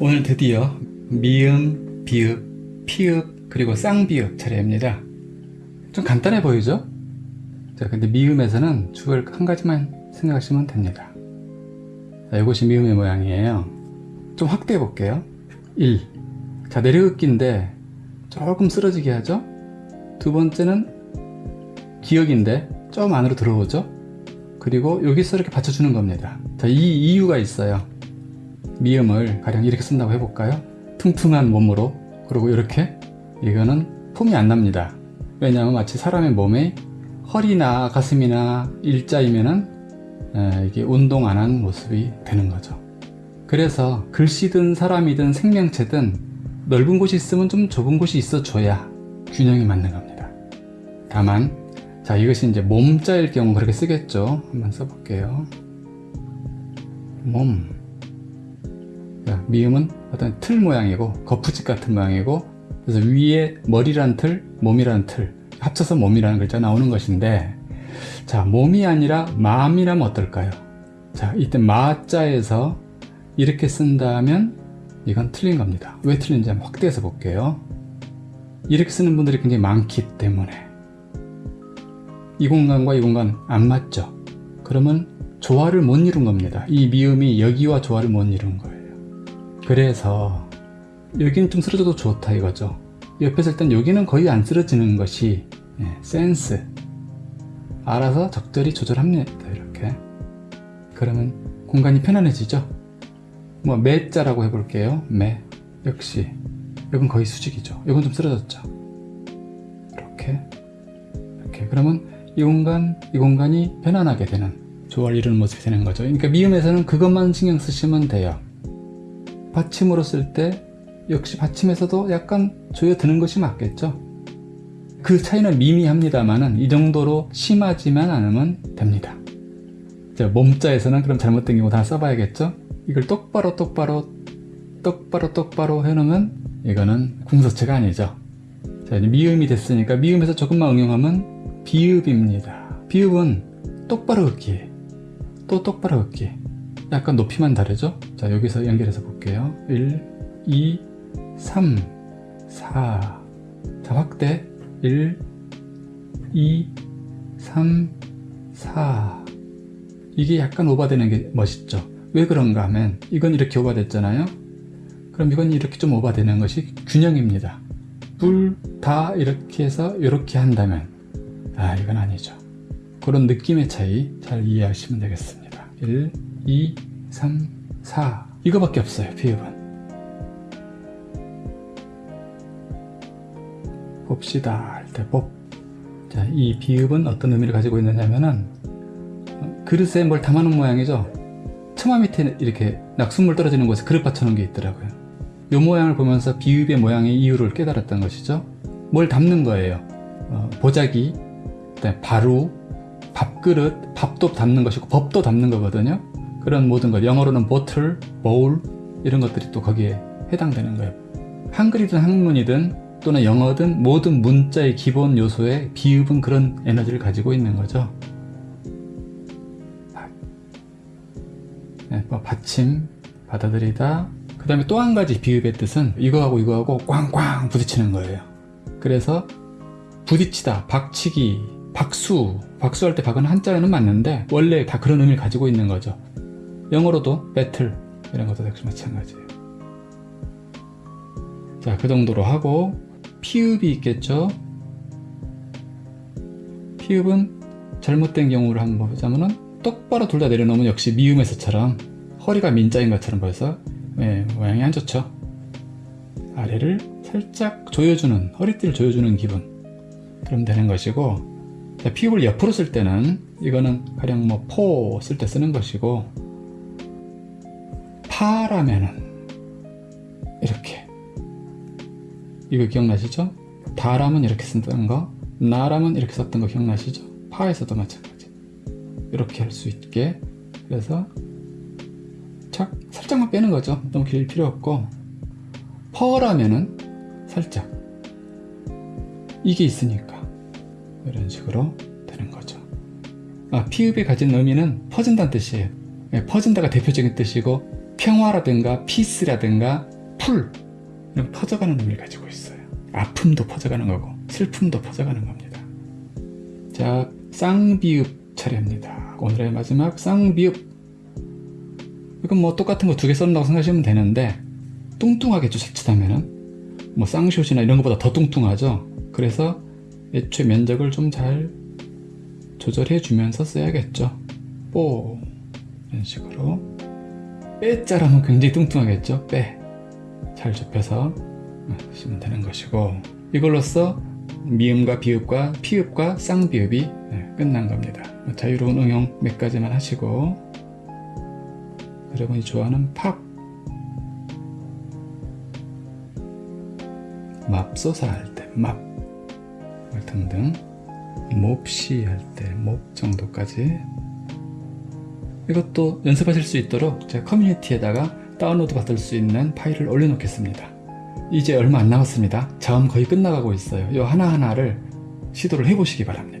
오늘 드디어 미음, 비읍, 피읍, 그리고 쌍비읍 차례입니다. 좀 간단해 보이죠? 자, 근데 미음에서는 주을 한 가지만 생각하시면 됩니다. 자, 이것이 미음의 모양이에요. 좀 확대해 볼게요. 1. 자, 내려긋기인데 조금 쓰러지게 하죠? 두 번째는 기역인데 좀 안으로 들어오죠? 그리고 여기서 이렇게 받쳐주는 겁니다. 자, 이 이유가 있어요. 미음을 가령 이렇게 쓴다고 해볼까요? 퉁퉁한 몸으로 그리고 이렇게 이거는 폼이 안 납니다. 왜냐하면 마치 사람의 몸에 허리나 가슴이나 일자이면은 에, 이게 운동 안한 모습이 되는 거죠. 그래서 글씨든 사람이든 생명체든 넓은 곳이 있으면 좀 좁은 곳이 있어줘야 균형이 맞는 겁니다. 다만 자 이것이 이제 몸자일 경우 그렇게 쓰겠죠. 한번 써볼게요. 몸 자, 미음은 어떤 틀 모양이고 거푸집 같은 모양이고 그래서 위에 머리란 틀, 몸이란 틀 합쳐서 몸이라는 글자 나오는 것인데 자 몸이 아니라 마음이라면 어떨까요? 자 이때 마자에서 이렇게 쓴다면 이건 틀린 겁니다. 왜 틀린지 한번 확대해서 볼게요. 이렇게 쓰는 분들이 굉장히 많기 때문에 이 공간과 이 공간 안 맞죠? 그러면 조화를 못 이룬 겁니다. 이 미음이 여기와 조화를 못 이룬 거예요. 그래서 여기는 좀 쓰러져도 좋다 이거죠. 옆에서 일단 여기는 거의 안 쓰러지는 것이 예, 센스. 알아서 적절히 조절합니다 이렇게. 그러면 공간이 편안해지죠? 뭐 매자라고 해볼게요. 매. 역시. 이건 거의 수직이죠. 이건 좀 쓰러졌죠? 이렇게. 이렇게. 그러면 이 공간 이 공간이 편안하게 되는 조화를 이루는 모습이 되는 거죠. 그러니까 미음에서는 그것만 신경 쓰시면 돼요 받침으로 쓸 때 역시 받침에서도 약간 조여드는 것이 맞겠죠? 그 차이는 미미합니다만은 이 정도로 심하지만 않으면 됩니다. 자, 몸자에서는 그럼 잘못된 경우 다 써봐야겠죠? 이걸 똑바로 똑바로 똑바로 똑바로 해놓으면 이거는 궁서체가 아니죠. 자 미음이 됐으니까 미음에서 조금만 응용하면 비읍입니다. 비읍은 똑바로 긋기. 또 똑바로 긋기 약간 높이만 다르죠? 자 여기서 연결해서 볼게요. 1 2 3 4 자, 확대. 1 2 3 4 이게 약간 오버되는 게 멋있죠? 왜 그런가 하면 이건 이렇게 오버됐잖아요? 그럼 이건 이렇게 좀 오버되는 것이 균형입니다. 둘 다 이렇게 해서 이렇게 한다면 아 이건 아니죠. 그런 느낌의 차이 잘 이해하시면 되겠습니다. 1 2 3 4 이거밖에 없어요 비읍은 봅시다 할때 법. 자, 이 비읍은 어떤 의미를 가지고 있느냐면은 그릇에 뭘 담아놓은 모양이죠. 처마 밑에 이렇게 낙숫물 떨어지는 곳에 그릇 받쳐놓은 게 있더라고요. 이 모양을 보면서 비읍의 모양의 이유를 깨달았던 것이죠. 뭘 담는 거예요. 어, 보자기, 그다음에 바루, 밥그릇, 밥도 담는 것이고 법도 담는 거거든요. 그런 모든 것, 영어로는 보틀, 보울 이런 것들이 또 거기에 해당되는 거예요. 한글이든 한문이든 또는 영어든 모든 문자의 기본 요소에 비읍은 그런 에너지를 가지고 있는 거죠. 네, 뭐 받침, 받아들이다. 그 다음에 또 한 가지 비읍의 뜻은 이거하고 이거하고 꽝꽝 부딪히는 거예요. 그래서 부딪히다, 박치기, 박수, 박수할 때 박은 한자에는 맞는데 원래 다 그런 의미를 가지고 있는 거죠. 영어로도 배틀 이런 것도 역시 마찬가지예요. 자, 그 정도로 하고 피읍이 있겠죠. 피읍은 잘못된 경우를 한번 보자면은 똑바로 둘 다 내려놓으면 역시 미음에서처럼 허리가 민자인 것처럼 보여서 예, 모양이 안 좋죠. 아래를 살짝 조여주는 허리띠를 조여주는 기분 그럼 되는 것이고 자, 피읍을 옆으로 쓸 때는 이거는 가령 뭐 포 쓸 때 쓰는 것이고 파라면은 이렇게. 이거 기억나시죠? 다람은 이렇게 쓴다는 거 나람은 이렇게 썼던 거 기억나시죠? 파에서도 마찬가지. 이렇게 할 수 있게. 그래서 착 살짝만 빼는 거죠. 너무 길 필요 없고. 퍼라면은 살짝. 이게 있으니까. 이런 식으로 되는 거죠. 아 피읍이 가진 의미는 퍼진다는 뜻이에요. 예, 퍼진다가 대표적인 뜻이고 평화라든가 피스라든가 쿨 이런 퍼져가는 의미를 가지고 있어요. 아픔도 퍼져가는 거고 슬픔도 퍼져가는 겁니다. 자, 쌍비읍 차례입니다. 오늘의 마지막 쌍비읍. 이건 뭐 똑같은 거 두 개 썼다고 생각하시면 되는데 뚱뚱하겠죠 자칫하면은 뭐 쌍쇼시나 이런 것보다 더 뚱뚱하죠. 그래서 애초에 면적을 좀 잘 조절해 주면서 써야겠죠. 뽀 이런 식으로 빼자라면 굉장히 뚱뚱하겠죠. 빼. 잘 좁혀서 쓰시면 되는 것이고 이걸로써 미음과 비읍과 피읍과 쌍비읍이 네, 끝난 겁니다. 자유로운 응용 몇 가지만 하시고 여러분이 좋아하는 팝 맙소사 할 때 맙 등등 몹시 할 때 몹 정도까지 이것도 연습하실 수 있도록 제가 커뮤니티에다가 다운로드 받을 수 있는 파일을 올려놓겠습니다. 이제 얼마 안 남았습니다. 자음 거의 끝나가고 있어요. 이 하나하나를 시도를 해보시기 바랍니다.